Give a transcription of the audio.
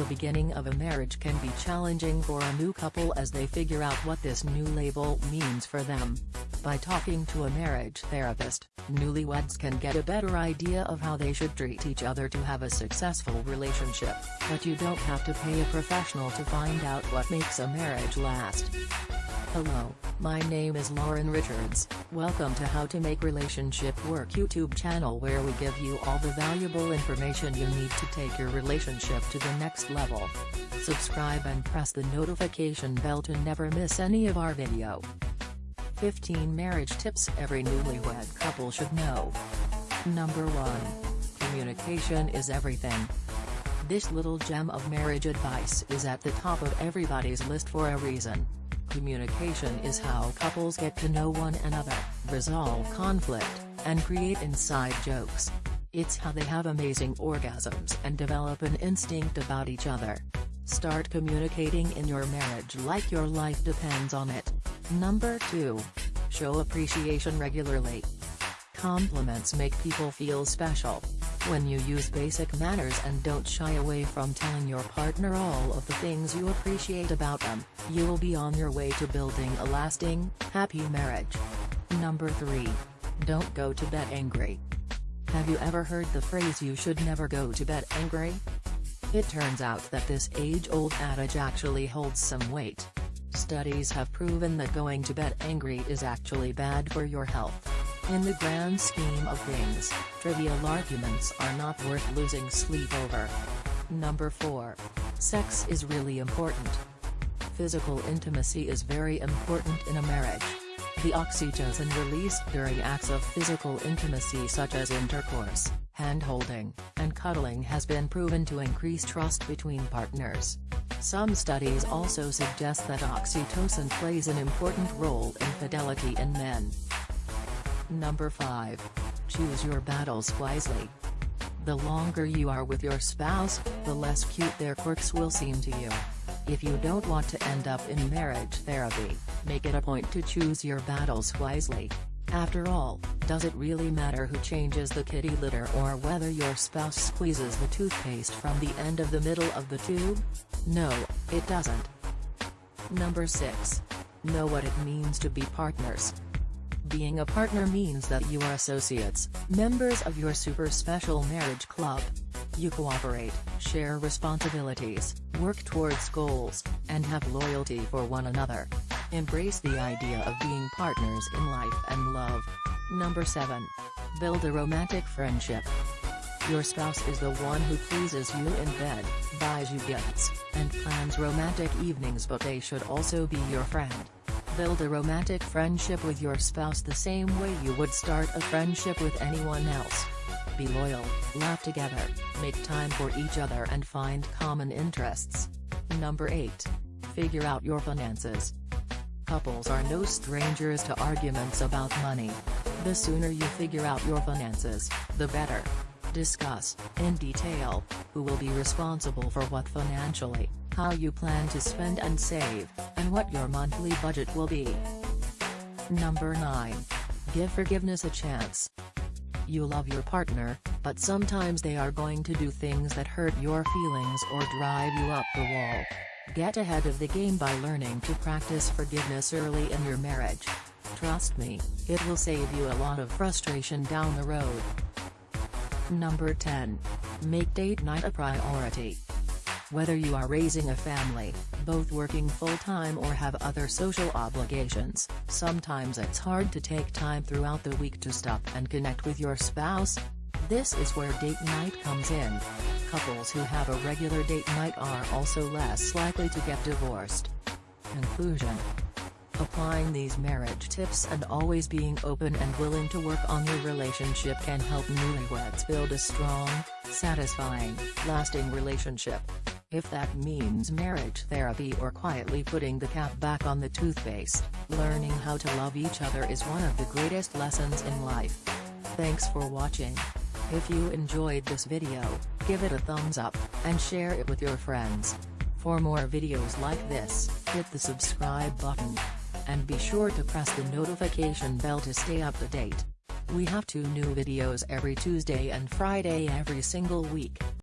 The beginning of a marriage can be challenging for a new couple as they figure out what this new label means for them. By talking to a marriage therapist, newlyweds can get a better idea of how they should treat each other to have a successful relationship, but you don't have to pay a professional to find out what makes a marriage last. Hello, my name is Lauren Richards, welcome to How to Make Relationship Work YouTube channel where we give you all the valuable information you need to take your relationship to the next level. Subscribe and press the notification bell to never miss any of our video. 15 Marriage Tips Every Newlywed Couple Should Know. Number 1. Communication is everything. This little gem of marriage advice is at the top of everybody's list for a reason. Communication is how couples get to know one another, resolve conflict, and create inside jokes. It's how they have amazing orgasms and develop an instinct about each other. Start communicating in your marriage like your life depends on it. Number 2. Show appreciation regularly. Compliments make people feel special. When you use basic manners and don't shy away from telling your partner all of the things you appreciate about them, you'll be on your way to building a lasting, happy marriage. Number 3. Don't go to bed angry. Have you ever heard the phrase you should never go to bed angry? It turns out that this age-old adage actually holds some weight. Studies have proven that going to bed angry is actually bad for your health. In the grand scheme of things, trivial arguments are not worth losing sleep over. Number 4. Sex is really important. Physical intimacy is very important in a marriage. The oxytocin released during acts of physical intimacy such as intercourse, hand-holding, and cuddling has been proven to increase trust between partners. Some studies also suggest that oxytocin plays an important role in fidelity in men. Number 5. Choose your battles wisely. The longer you are with your spouse, the less cute their quirks will seem to you. If you don't want to end up in marriage therapy, make it a point to choose your battles wisely. After all, does it really matter who changes the kitty litter or whether your spouse squeezes the toothpaste from the end of the middle of the tube? No, it doesn't. Number 6. Know what it means to be partners. Being a partner means that you are associates, members of your super special marriage club. You cooperate, share responsibilities, work towards goals, and have loyalty for one another. Embrace the idea of being partners in life and love. Number 7. Build a romantic friendship. Your spouse is the one who pleases you in bed, buys you gifts, and plans romantic evenings but they should also be your friend. Build a romantic friendship with your spouse the same way you would start a friendship with anyone else. Be loyal, laugh together, make time for each other and find common interests. Number 8. Figure out your finances. Couples are no strangers to arguments about money. The sooner you figure out your finances, the better. Discuss, in detail, who will be responsible for what financially, how you plan to spend and save, and what your monthly budget will be. Number 9. Give forgiveness a chance. You love your partner, but sometimes they are going to do things that hurt your feelings or drive you up the wall. Get ahead of the game by learning to practice forgiveness early in your marriage. Trust me, it will save you a lot of frustration down the road. Number 10. Make date night a priority. Whether you are raising a family, both working full-time or have other social obligations, sometimes it's hard to take time throughout the week to stop and connect with your spouse. This is where date night comes in. Couples who have a regular date night are also less likely to get divorced. Conclusion Applying these marriage tips and always being open and willing to work on your relationship can help newlyweds build a strong, satisfying, lasting relationship. If that means marriage therapy or quietly putting the cap back on the toothpaste, learning how to love each other is one of the greatest lessons in life. Thanks for watching. If you enjoyed this video, give it a thumbs up, and share it with your friends. For more videos like this, hit the subscribe button. And be sure to press the notification bell to stay up to date. We have two new videos every Tuesday and Friday every single week.